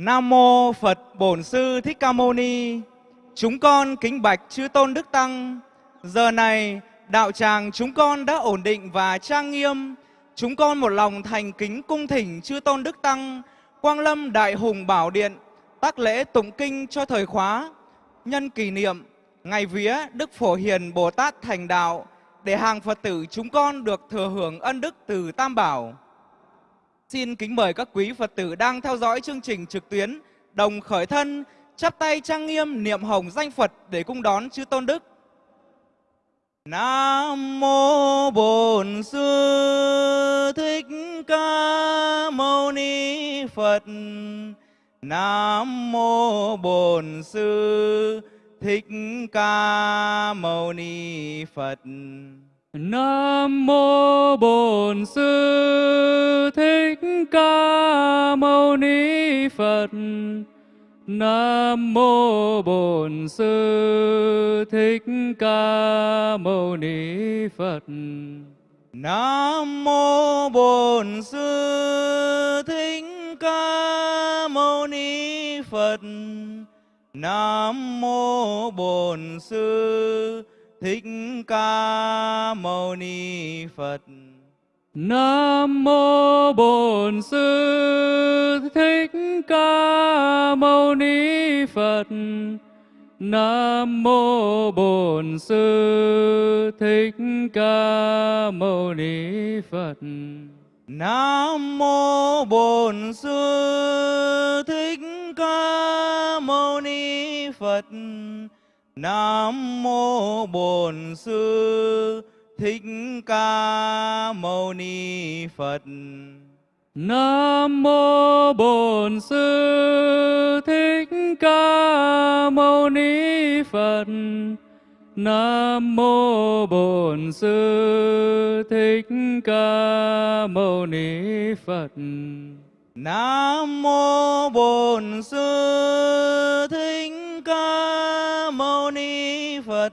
Nam mô Phật Bổn Sư Thích Ca Mâu Ni. Chúng con kính bạch chư tôn đức tăng. Giờ này, đạo tràng chúng con đã ổn định và trang nghiêm. Chúng con một lòng thành kính cung thỉnh chư tôn đức tăng, Quang Lâm Đại Hùng Bảo Điện, tác lễ tụng kinh cho thời khóa, nhân kỷ niệm, ngày vía Đức Phổ Hiền Bồ Tát thành đạo, để hàng Phật tử chúng con được thừa hưởng ân đức từ Tam Bảo. Xin kính mời các quý Phật tử đang theo dõi chương trình trực tuyến đồng khởi thân, chắp tay trang nghiêm niệm hồng danh Phật để cung đón chư tôn đức. Nam mô Bổn Sư Thích Ca Mâu Ni Phật. Nam mô Bổn Sư Thích Ca Mâu Ni Phật. Nam mô Bổn Sư Thích Ca Mâu Ni Phật. Nam mô Bổn Sư Thích Ca Mâu Ni Phật. Nam mô Bổn Sư Thích Ca Mâu Ni Phật. Nam mô Bổn Sư Thích Ca Mâu Ni Phật. Nam mô Bổn Sư Thích Ca Mâu Ni Phật. Nam mô Bổn Sư Thích Ca Mâu Ni Phật. Nam mô Bổn Sư Thích Ca Mâu Ni Phật. Nam mô Bổn Sư Thích Ca Mâu Ni Phật. Nam mô Bổn Sư Thích Ca Mâu Ni Phật. Nam mô Bổn Sư Thích Ca Mâu Ni Phật. Nam mô Bổn Sư Thích Ca Mâu Ni Phật.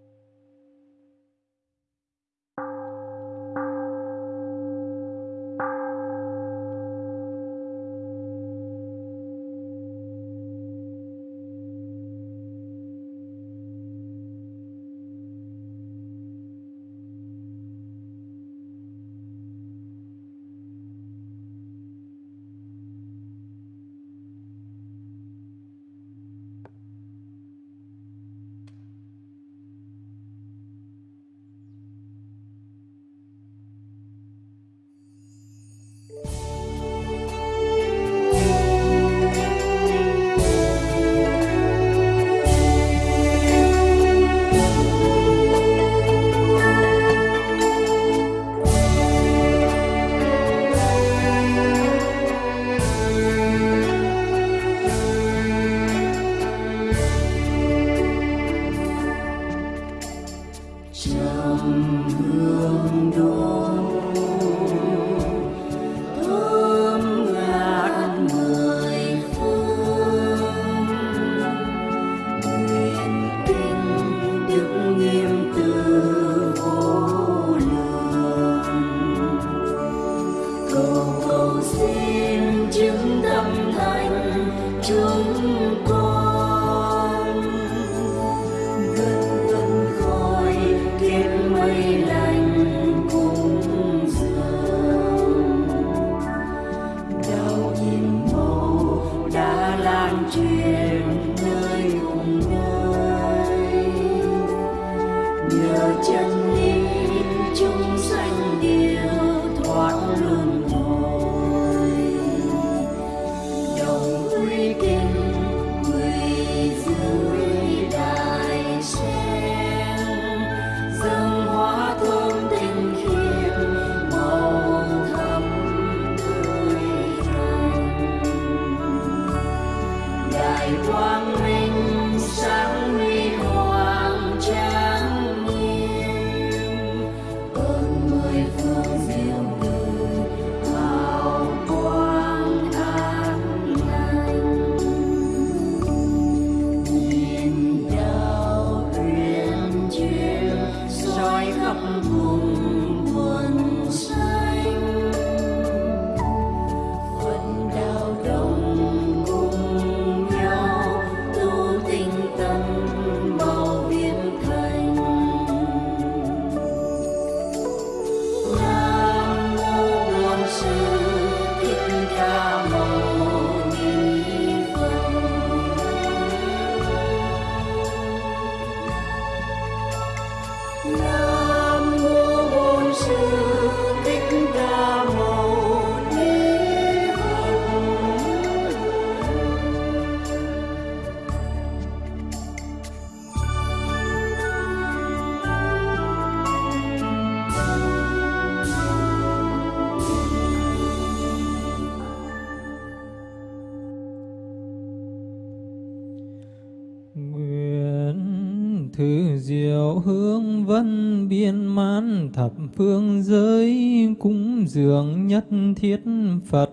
thiết Phật.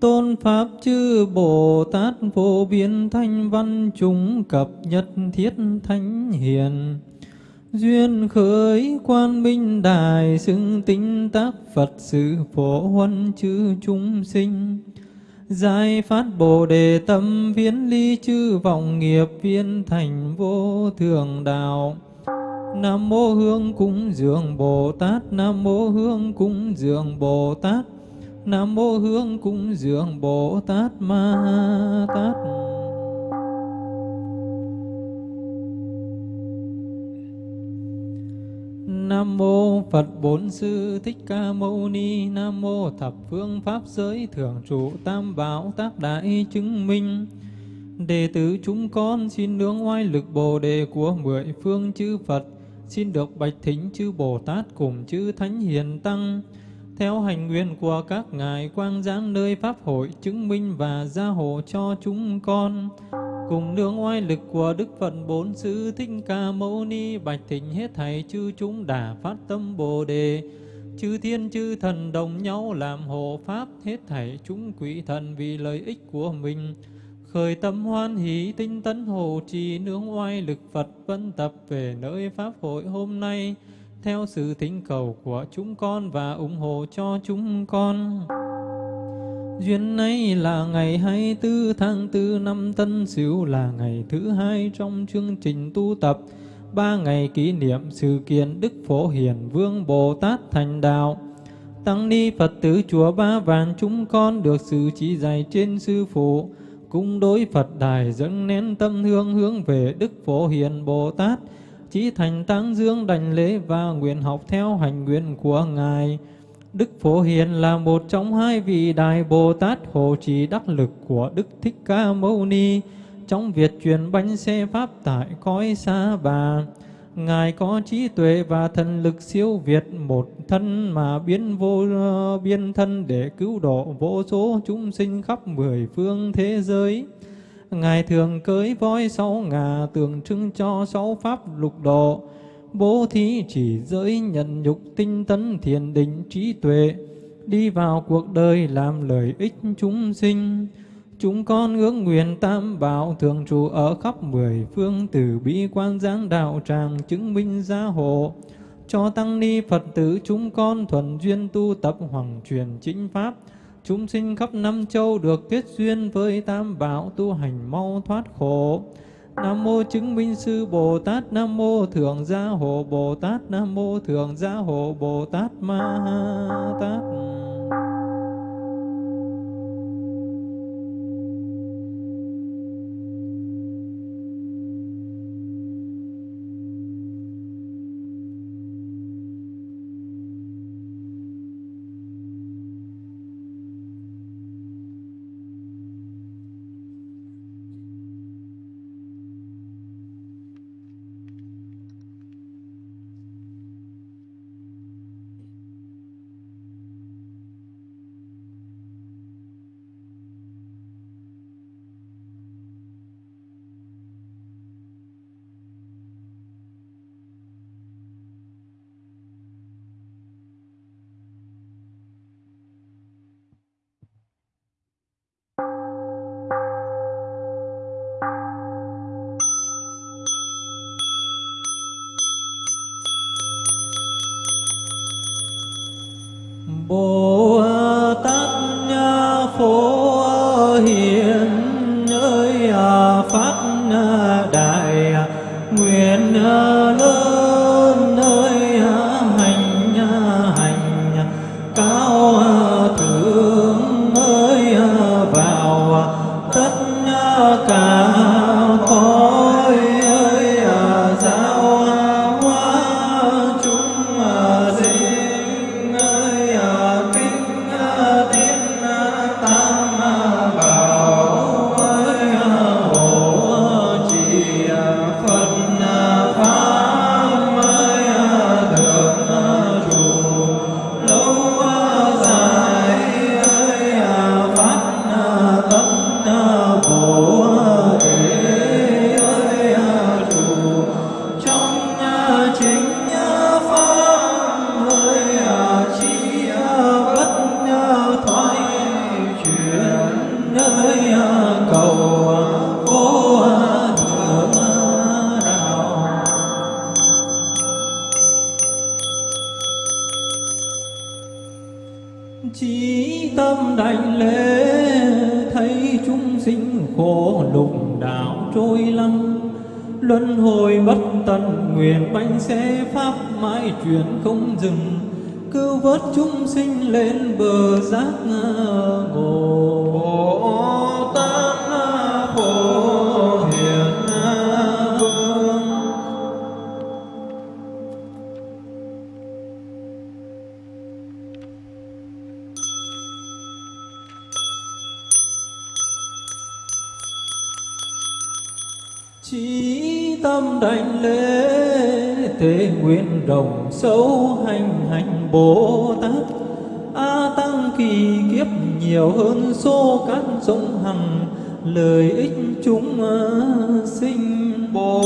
Tôn Pháp chư Bồ Tát vô biên thanh văn chúng cập nhất thiết thánh hiền. Duyên khởi quan minh đài xưng tinh tác Phật sự phổ huân chư chúng sinh. Giải phát Bồ Đề tâm viễn ly chư vọng nghiệp viên thành vô thường đạo. Nam mô Hương cúng dường Bồ Tát. Nam mô Hương cúng dường Bồ Tát. Nam mô Hương cúng dường Bồ Tát Ma Tát. Nam mô Phật Bốn Sư Thích Ca Mâu Ni. Nam mô Thập Phương Pháp Giới Thượng Trụ Tam Bảo Tác Đại Chứng Minh. Đệ tử chúng con xin nương oai lực Bồ Đề của mười phương chư Phật xin được bạch thính chư Bồ Tát cùng chư Thánh Hiền Tăng, theo hành nguyện của các ngài quang giáng nơi Pháp hội chứng minh và gia hộ cho chúng con, cùng nương oai lực của Đức Phật Bốn Sư Thích Ca Mâu Ni bạch thính hết thảy chư chúng đã phát tâm Bồ Đề, chư thiên chư thần đồng nhau làm hộ Pháp hết thảy chúng quỷ thần vì lợi ích của mình, khởi tâm hoan hỷ tinh tấn hộ trì nương oai lực Phật vân tập về nơi Pháp hội hôm nay, theo sự thỉnh cầu của chúng con và ủng hộ cho chúng con. Duyên này là ngày 24 tháng 4 năm Tân Sửu là ngày thứ hai trong chương trình tu tập ba ngày kỷ niệm sự kiện Đức Phổ Hiền Vương Bồ Tát thành đạo. Tăng ni Phật tử chùa Ba Vàng chúng con được sự chỉ dạy trên sư phụ cung đối Phật đài dâng nén tâm hương hướng về Đức Phổ Hiền Bồ Tát, chí thành tăng dương đảnh lễ và nguyện học theo hành nguyện của Ngài. Đức Phổ Hiền là một trong hai vị Đại Bồ Tát hộ trì đắc lực của Đức Thích Ca Mâu Ni trong việc truyền bánh xe Pháp tại cõi xa bà. Ngài có trí tuệ và thần lực siêu việt một thân mà biến vô biên thân để cứu độ vô số chúng sinh khắp mười phương thế giới. Ngài thường cưới voi sáu ngà tượng trưng cho sáu pháp lục độ, bố thí chỉ giới nhận nhục tinh tấn thiền định trí tuệ, đi vào cuộc đời làm lợi ích chúng sinh. Chúng con ước nguyện tam bảo thường trụ ở khắp mười phương từ bi quan giáng đạo tràng chứng minh gia hộ. Cho tăng ni Phật tử chúng con thuần duyên tu tập hoàng truyền chính pháp. Chúng sinh khắp năm châu được kết duyên với tam bảo tu hành mau thoát khổ. Nam mô chứng minh sư Bồ Tát, Nam mô thượng gia hộ Bồ Tát, Nam mô thượng gia hộ Bồ Tát Ma Tát. Tâm đảnh lễ, thấy chúng sinh khổ lục đạo trôi lăn. Luân hồi bất tận, nguyện bánh xe pháp mãi chuyển không dừng. Cứu vớt chúng sinh lên bờ giác ngộ đồng sâu hành hành bồ tát. A tăng kỳ kiếp nhiều hơn số cát sông hằng, lợi ích chúng à, sinh bồ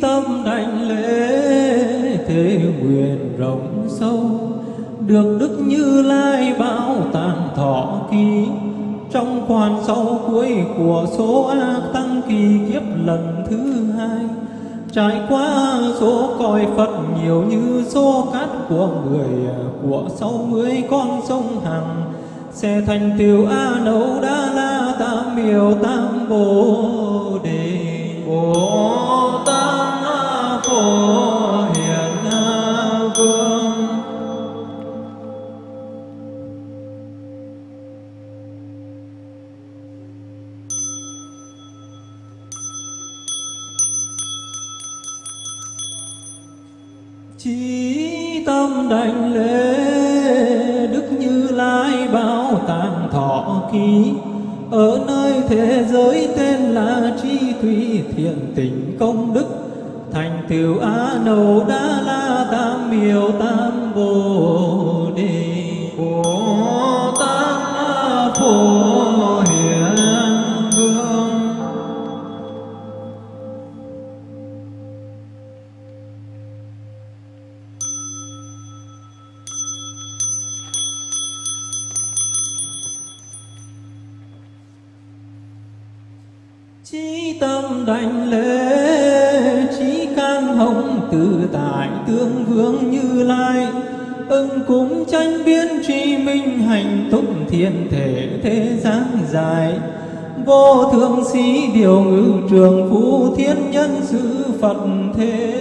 tâm đảnh lễ, thế nguyện rộng sâu. Được đức như lai bảo tàng thọ ký, trong quan sau cuối của số a tăng kỳ kiếp lần thứ hai. Trải qua số cõi phật nhiều như số cát của người, của sáu mươi con sông hằng, sẽ thành tiểu a nấu đa la tam miều tam bồ. Chí tâm đảnh lễ, chí can hồng tự tại tương vương như lai. Ưng cúng tranh biến tri minh hành tụng thiên thể thế gian dài. Vô thượng sĩ điều ngự trường phú thiên nhân sư phật thế.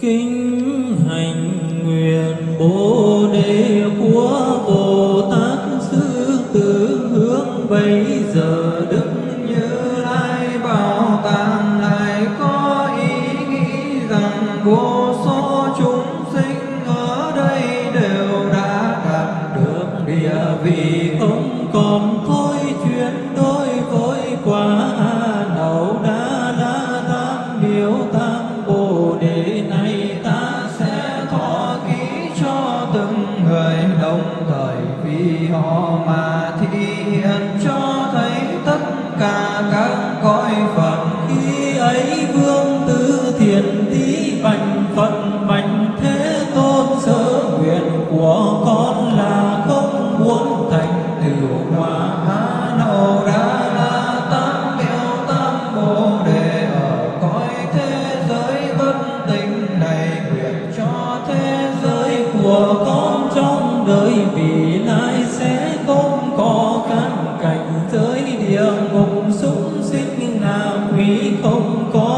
Kính hành. Không có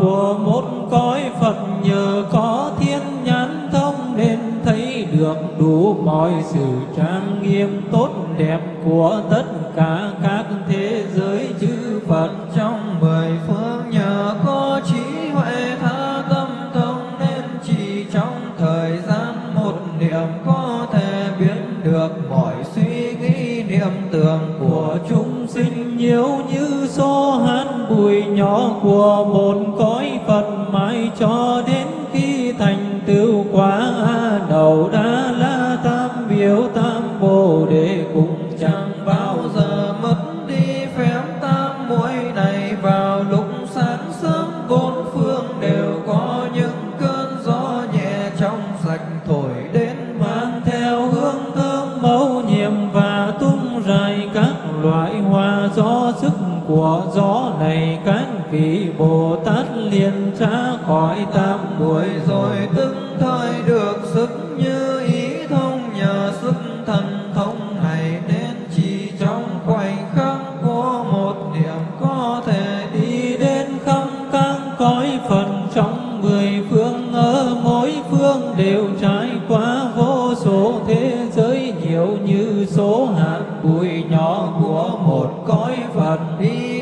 lượng be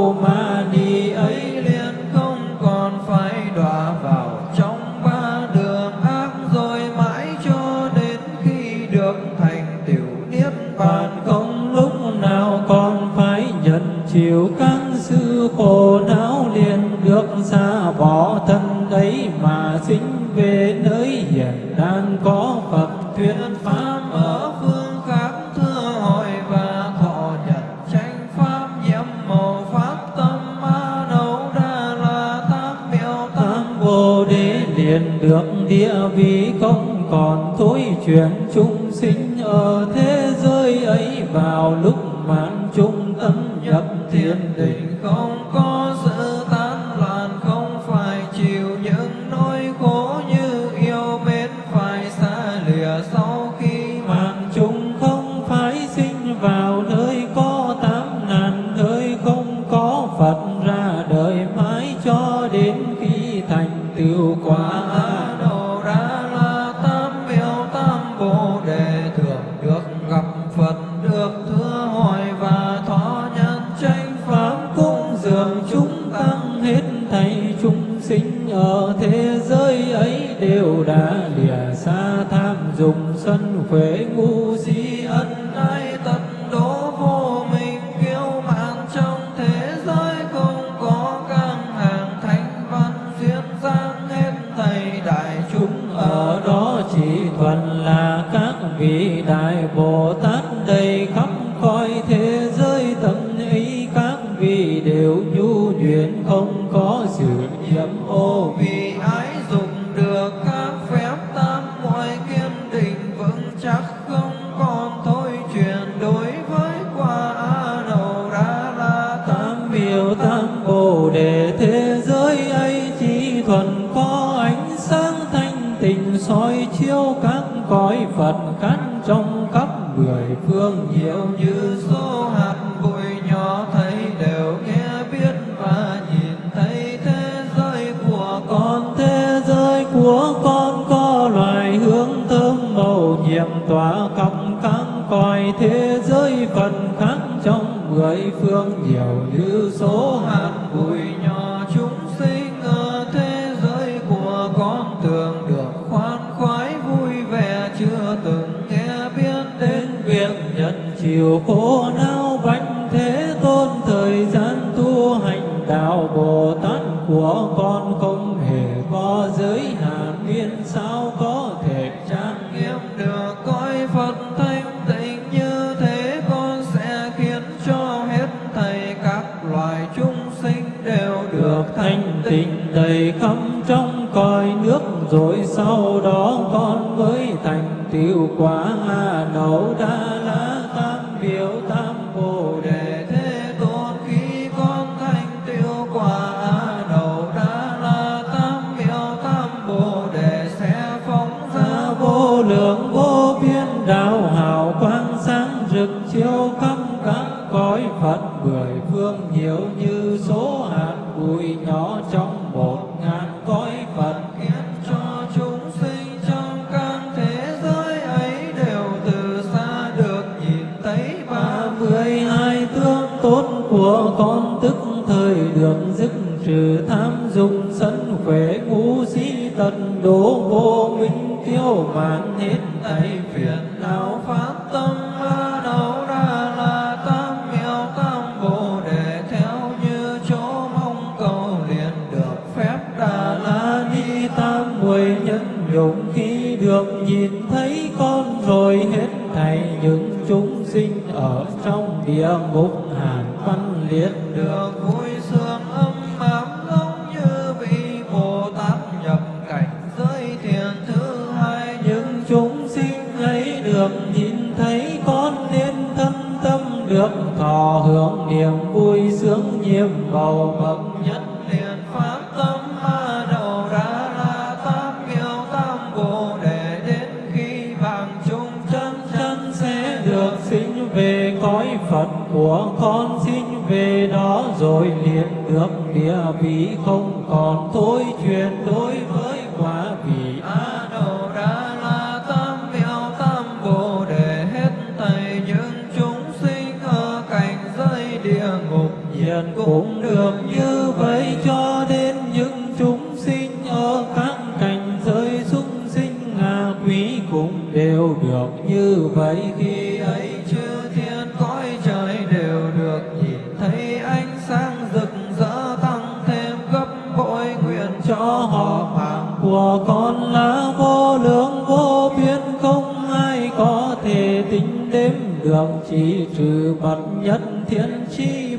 tiêu mãn hết thầy phiền não phát tâm ba đầu ra là tam miêu tam bồ đề theo như chỗ mong cầu liền được phép đà la ni tam muội nhân dụng khi được nhìn thấy con rồi hết thầy những chúng sinh ở trong địa ngục hàn văn liệt được vui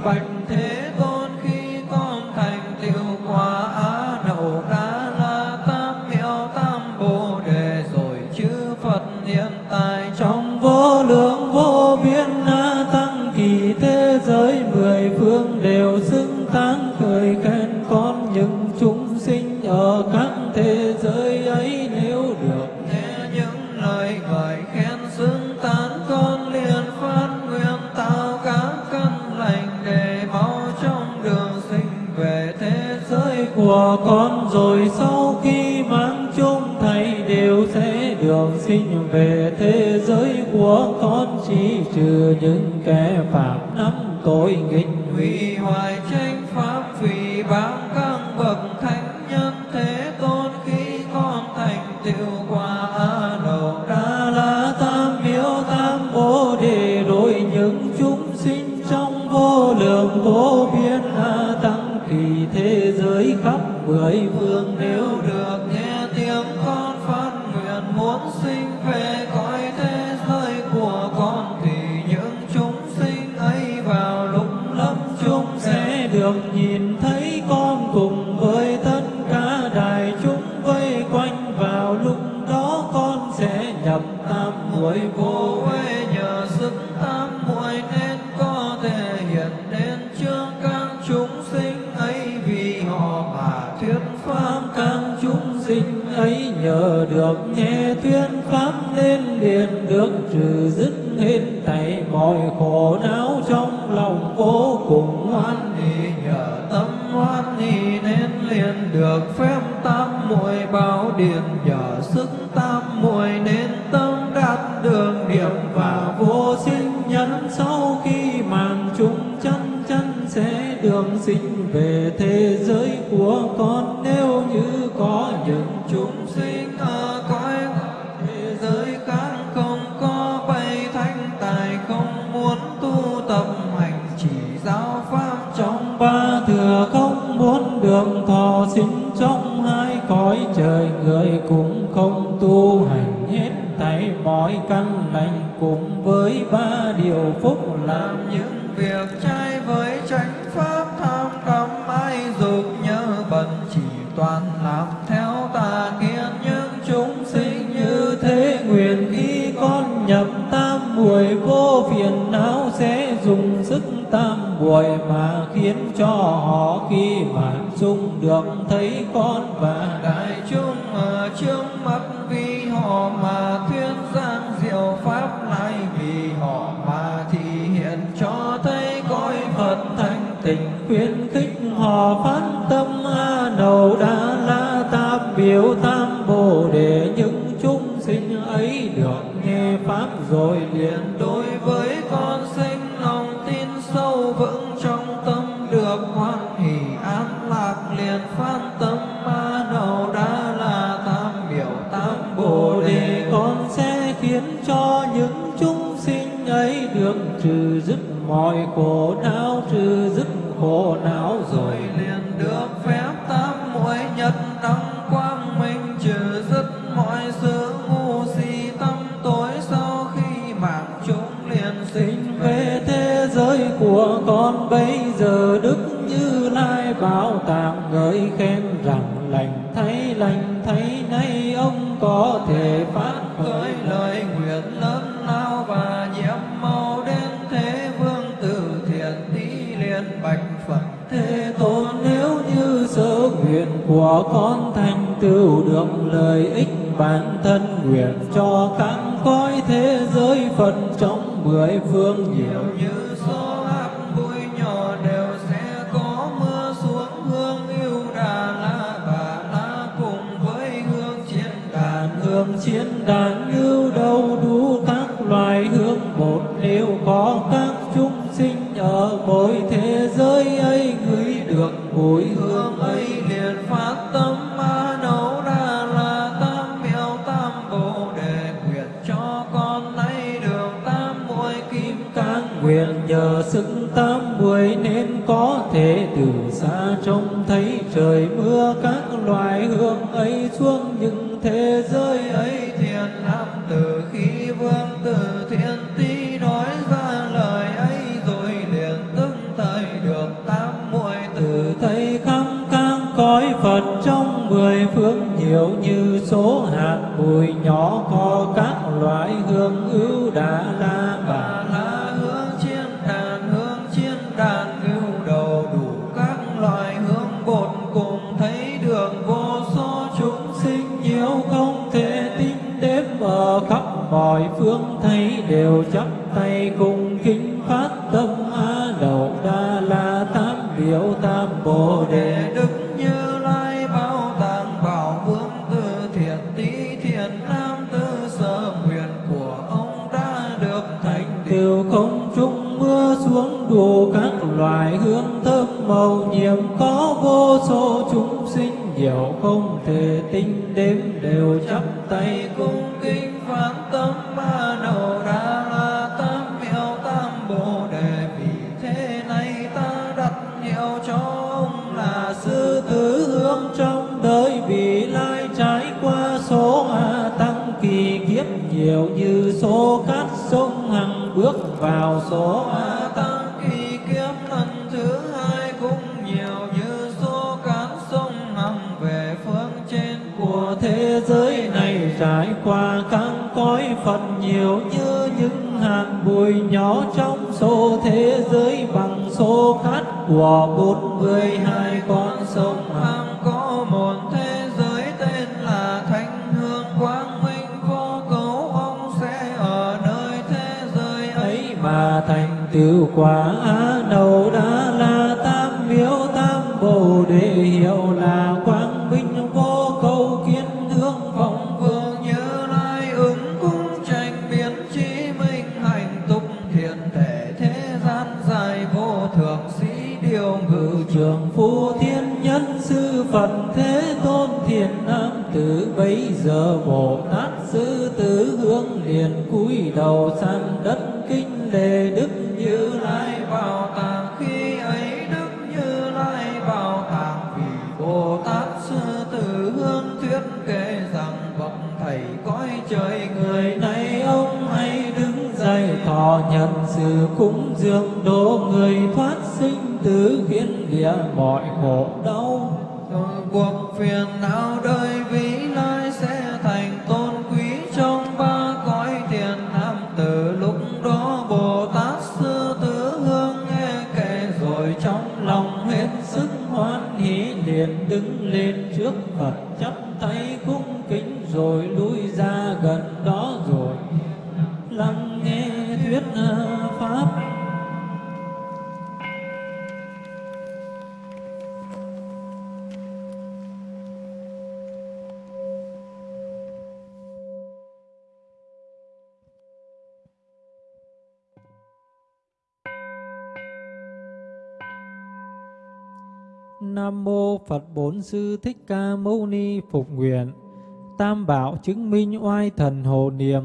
bạch thế tôn khi con thành tiêu quả á nậu đa la tam miêu tam bồ đề, rồi chư phật hiện tại trong vô lượng vô biên na tăng kỳ thế giới, mười phương đều xưng tán cười khen. liền được phép tam muội bảo điện giờ sức tam phương diệu như số trong những thế giới ấy thiền nam từ khi vương từ thiên tí trải qua các cõi Phật nhiều như những hạt bụi nhỏ trong số thế giới bằng số cát. Của bốn mươi hai con sông hằng có một thế giới tên là thanh hương. Quang minh vô cấu, ông sẽ ở nơi thế giới ấy mà thành tựu quả đầu đã Phật Bốn Sư Thích Ca Mâu Ni Phục Nguyện. Tam Bảo chứng minh oai thần hộ niệm,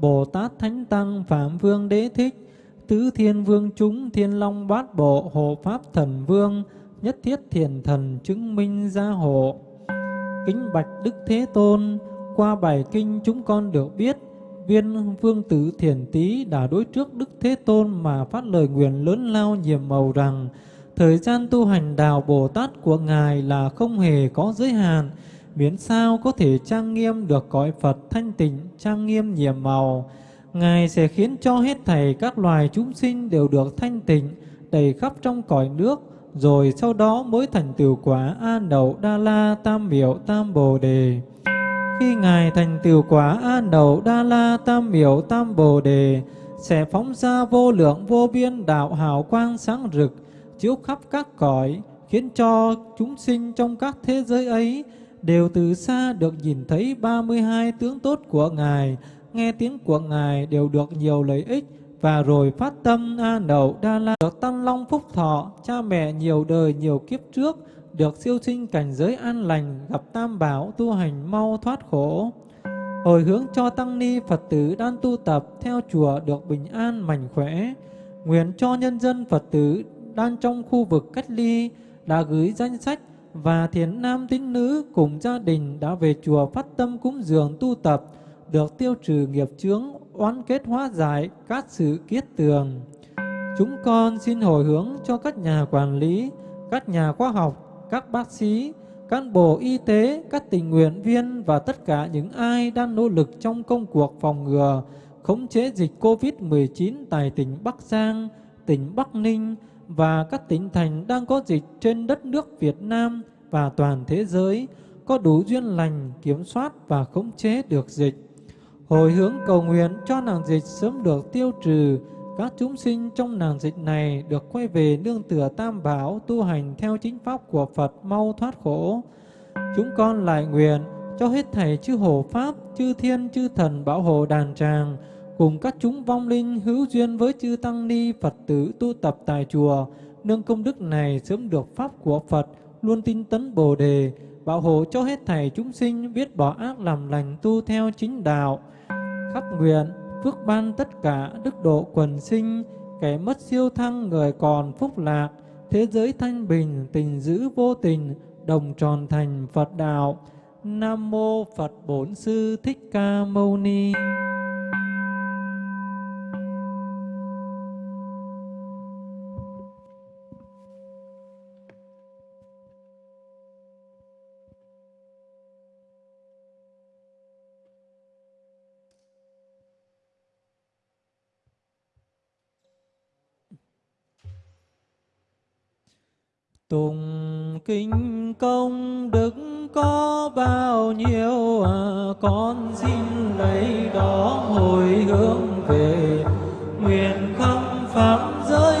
Bồ Tát Thánh Tăng Phạm Vương Đế Thích, Tứ Thiên Vương chúng Thiên Long Bát Bộ Hộ Pháp Thần Vương, Nhất Thiết Thiền Thần chứng minh gia hộ. Kính bạch Đức Thế Tôn, qua bài kinh chúng con được biết, viên vương tử thiền tý đã đối trước Đức Thế Tôn mà phát lời nguyện lớn lao nhiệm màu rằng, thời gian tu hành đạo Bồ Tát của Ngài là không hề có giới hạn, miễn sao có thể trang nghiêm được cõi Phật thanh tịnh, trang nghiêm nhiệm màu. Ngài sẽ khiến cho hết thảy các loài chúng sinh đều được thanh tịnh, đầy khắp trong cõi nước, rồi sau đó mới thành tựu quả A Đậu Đa La Tam Miệu Tam Bồ Đề. Khi Ngài thành tựu quả A Đậu Đa La Tam Miệu Tam Bồ Đề, sẽ phóng ra vô lượng vô biên đạo hào quang sáng rực, chiếu khắp các cõi, khiến cho chúng sinh trong các thế giới ấy đều từ xa được nhìn thấy 32 tướng tốt của Ngài, nghe tiếng của Ngài đều được nhiều lợi ích, và rồi phát tâm A Nậu Đa La được tăng long phúc thọ, cha mẹ nhiều đời nhiều kiếp trước, được siêu sinh cảnh giới an lành, gặp tam bảo tu hành mau thoát khổ. Hồi hướng cho tăng ni Phật tử đang tu tập theo chùa được bình an mạnh khỏe. Nguyện cho nhân dân Phật tử đang trong khu vực cách ly đã gửi danh sách và thiền nam tín nữ cùng gia đình đã về chùa phát tâm cúng dường tu tập, được tiêu trừ nghiệp chướng, oán kết hóa giải các sự kiết tường. Chúng con xin hồi hướng cho các nhà quản lý, các nhà khoa học, các bác sĩ, cán bộ y tế, các tình nguyện viên và tất cả những ai đang nỗ lực trong công cuộc phòng ngừa, khống chế dịch COVID-19 tại tỉnh Bắc Giang, tỉnh Bắc Ninh và các tỉnh thành đang có dịch trên đất nước Việt Nam và toàn thế giới có đủ duyên lành kiểm soát và khống chế được dịch. Hồi hướng cầu nguyện cho nàng dịch sớm được tiêu trừ, các chúng sinh trong nàng dịch này được quay về nương tựa tam bảo tu hành theo chính pháp của Phật mau thoát khổ. Chúng con lại nguyện cho hết thảy chư hộ pháp, chư thiên, chư thần bảo hộ đàn tràng, cùng các chúng vong linh hữu duyên với chư tăng ni Phật tử tu tập tại chùa, nương công đức này sớm được pháp của Phật, luôn tin tấn Bồ đề, bảo hộ cho hết thảy chúng sinh biết bỏ ác làm lành tu theo chính đạo. Khắc nguyện phước ban tất cả đức độ quần sinh, kẻ mất siêu thăng người còn phúc lạc, thế giới thanh bình, tình giữ vô tình, đồng tròn thành Phật đạo. Nam mô Phật Bổn Sư Thích Ca Mâu Ni. Tùng kinh công đức có bao nhiêu à, con xin lấy đó hồi hướng về. Nguyện không phạm giới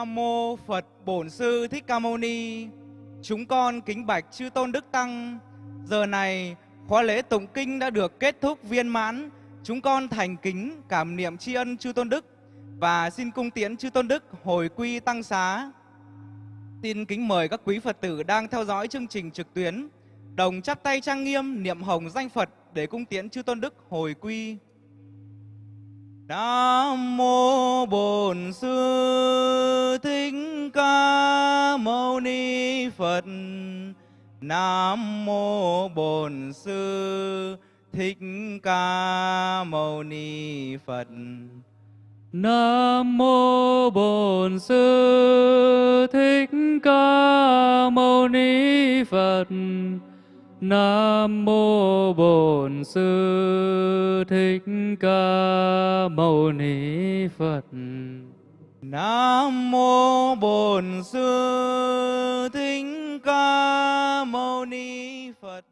Nam mô Phật Bổn Sư Thích Ca Mâu Ni. Chúng con kính bạch chư tôn đức tăng. Giờ này khóa lễ tụng kinh đã được kết thúc viên mãn. Chúng con thành kính cảm niệm tri ân chư tôn đức và xin cung tiễn chư tôn đức hồi quy tăng xá. Xin kính mời các quý Phật tử đang theo dõi chương trình trực tuyến đồng chắp tay trang nghiêm niệm hồng danh Phật để cung tiễn chư tôn đức hồi quy. Nam mô Bổn Sư Thích Ca Mâu Ni Phật. Nam mô Bổn Sư Thích Ca Mâu Ni Phật. Nam mô Bổn Sư Thích Ca Mâu Ni Phật. Nam mô Bổn Sư Thích Ca Mâu Ni Phật. Nam mô Bổn Sư Thích Ca Mâu Ni Phật.